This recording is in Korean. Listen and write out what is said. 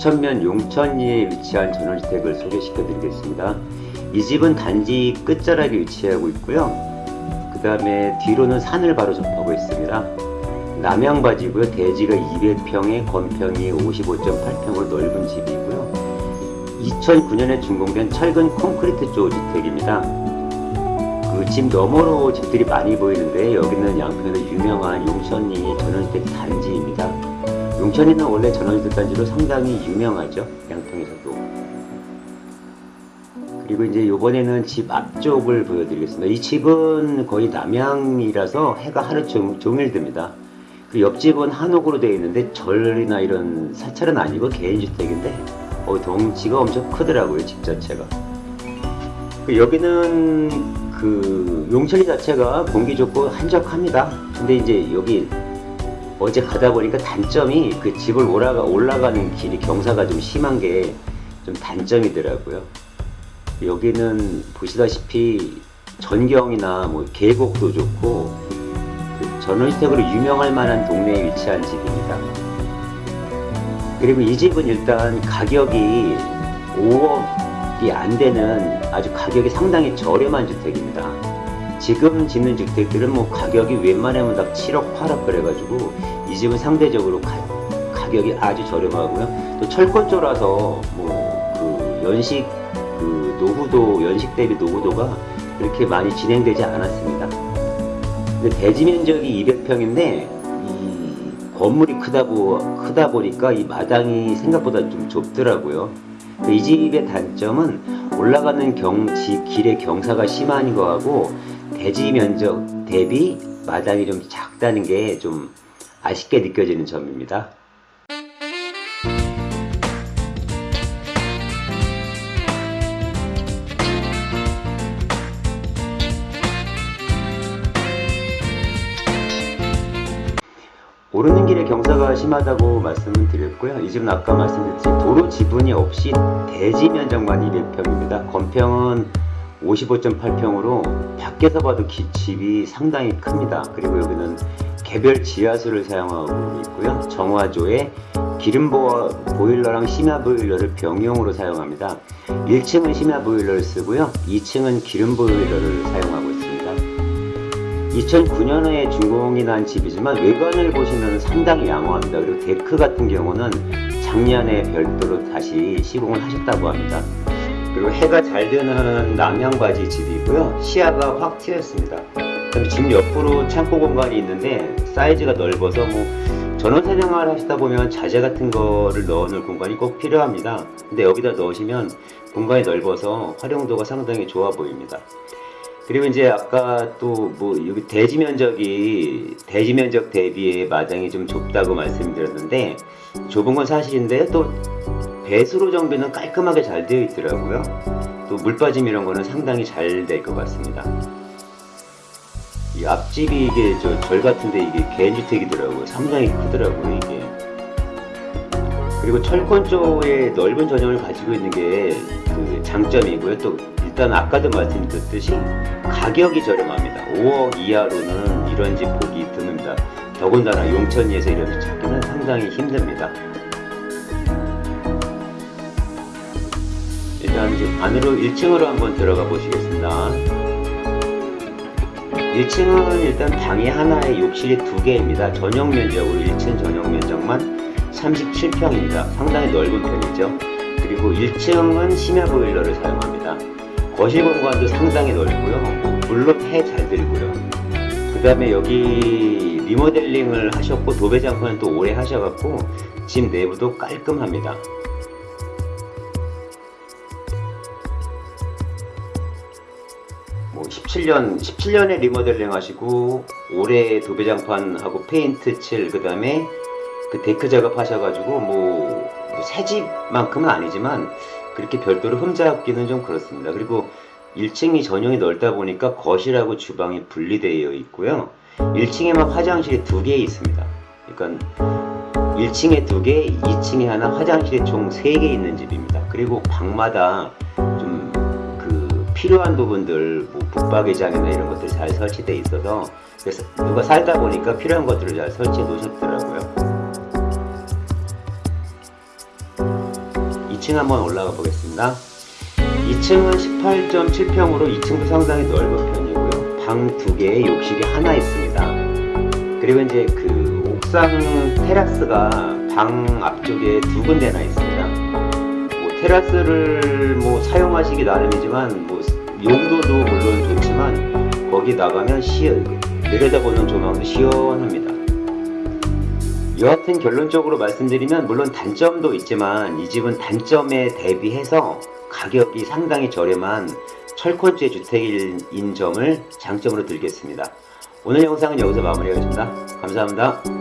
부천면 용천리에 위치한 전원주택을 소개시켜 드리겠습니다. 이 집은 단지 끝자락에 위치하고 있고요. 그 다음에 뒤로는 산을 바로 접하고 있습니다. 남양바지고요. 대지가 200평에 건평이 55.8평으로 넓은 집이고요. 2009년에 준공된 철근 콘크리트 조 주택입니다. 그집 너머로 집들이 많이 보이는데 여기는 양평에서 유명한 용천리 전원주택 단지입니다. 용천리는 원래 전원주택 단지로 상당히 유명하죠. 양평에서도. 그리고 이제 이번에는 집 앞쪽을 보여드리겠습니다. 이 집은 거의 남향이라서 해가 하루 종, 종일 듭니다. 그 옆집은 한옥으로 되어 있는데 절이나 이런 사찰은 아니고 개인주택인데 어, 덩치가 엄청 크더라고요 집 자체가. 그 여기는 그 용천리 자체가 공기 좋고 한적합니다. 근데 이제 여기 어제 가다 보니까 단점이 그 집을 올라가 올라가는 길이 경사가 좀 심한 게 좀 단점이더라고요. 여기는 보시다시피 전경이나 뭐 계곡도 좋고 그 전원주택으로 유명할 만한 동네에 위치한 집입니다. 그리고 이 집은 일단 가격이 5억이 안 되는 아주 가격이 상당히 저렴한 주택입니다. 지금 짓는 주택들은 뭐 가격이 웬만하면 다 7억, 8억 그래가지고 이 집은 상대적으로 가, 격이 아주 저렴하고요. 또 철권조라서 뭐 그 연식 그 노후도 연식 대비 노후도가 그렇게 많이 진행되지 않았습니다. 근데 대지 면적이 200평인데 이 건물이 크다, 보, 크다 보니까 이 마당이 생각보다 좀 좁더라고요. 이 집의 단점은 올라가는 경, 집 길의 경사가 심한 거하고 대지 면적 대비 마당이 좀 작다는 게 좀 아쉽게 느껴지는 점입니다. 오르는 길에 경사가 심하다고 말씀을 드렸고요. 이 집은 아까 말씀드렸듯이 도로 지분이 없이 대지 면적만 200평입니다. 건평은 55.8평으로 밖에서 봐도 기, 집이 상당히 큽니다. 그리고 여기는 개별 지하수를 사용하고 있고요. 정화조에 기름 보일러랑 심야 보일러를 병용으로 사용합니다. 1층은 심야 보일러를 쓰고요. 2층은 기름 보일러를 사용하고 있습니다. 2009년에 준공이 난 집이지만 외관을 보시면 상당히 양호합니다. 그리고 데크 같은 경우는 작년에 별도로 다시 시공을 하셨다고 합니다. 그리고 해가 잘 드는 남양바지 집이고요. 시야가 확 트였습니다. 그다음에 집 옆으로 창고 공간이 있는데 사이즈가 넓어서 뭐 전원 사냥을 하시다 보면 자재 같은 거를 넣어 놓을 공간이 꼭 필요합니다. 근데 여기다 넣으시면 공간이 넓어서 활용도가 상당히 좋아 보입니다. 그리고 이제 아까 또 뭐 여기 대지 면적이 대지 면적 대비에 마당이 좀 좁다고 말씀드렸는데 좁은 건 사실인데 또 배수로 정비는 깔끔하게 잘 되어 있더라고요. 또 물빠짐 이런 거는 상당히 잘 될 것 같습니다. 이 앞집이 이게 저 절 같은데 이게 개주택이더라고요. 상당히 크더라고요 이게. 그리고 철권 쪽에 넓은 전형을 가지고 있는 게 그 장점이고요. 또 일단 아까도 말씀드렸듯이 가격이 저렴합니다. 5억 이하로는 이런 집 보기 드뭅니다. 더군다나 용천리에서 이런 집 찾기는 상당히 힘듭니다. 이제 안으로 1층으로 한번 들어가 보시겠습니다. 1층은 일단 방이 하나에 욕실이 두 개입니다. 전용 면적으로 1층 전용 면적만 37평입니다. 상당히 넓은 편이죠. 그리고 1층은 심야 보일러를 사용합니다. 거실 공간도 상당히 넓고요. 물론 해잘 들고요. 그 다음에 여기 리모델링을 하셨고 도배장판은 또 오래 하셔갖고 집 내부도 깔끔합니다. 뭐 17년 17년에 리모델링 하시고 올해 도배장판하고 페인트 칠 그다음에 그 데크 작업 하셔가지고 뭐 새 집만큼은 아니지만 그렇게 별도로 흠잡기는 좀 그렇습니다. 그리고 1층이 전용이 넓다 보니까 거실하고 주방이 분리되어 있고요. 1층에만 화장실이 두 개 있습니다. 그러니까 1층에 두 개, 2층에 하나, 화장실이 총 3개 있는 집입니다. 그리고 방마다 필요한 부분들, 뭐 붙박이장이나 이런 것들이 잘 설치되어 있어서 그래서 누가 살다 보니까 필요한 것들을 잘 설치해 놓으셨더라고요. 2층 한번 올라가 보겠습니다. 2층은 18.7평으로 2층도 상당히 넓은 편이고요. 방 두 개에 욕실이 하나 있습니다. 그리고 이제 그 옥상 테라스가 방 앞쪽에 두 군데나. 뭐 테라스를 뭐 사용하시기 나름이지만 뭐 용도도 물론 좋지만 거기 나가면 시어 내려다보는 조망도 시원합니다. 여하튼 결론적으로 말씀드리면 물론 단점도 있지만 이 집은 단점에 대비해서 가격이 상당히 저렴한 철권주의 주택인 점을 장점으로 들겠습니다. 오늘 영상은 여기서 마무리하겠습니다. 감사합니다.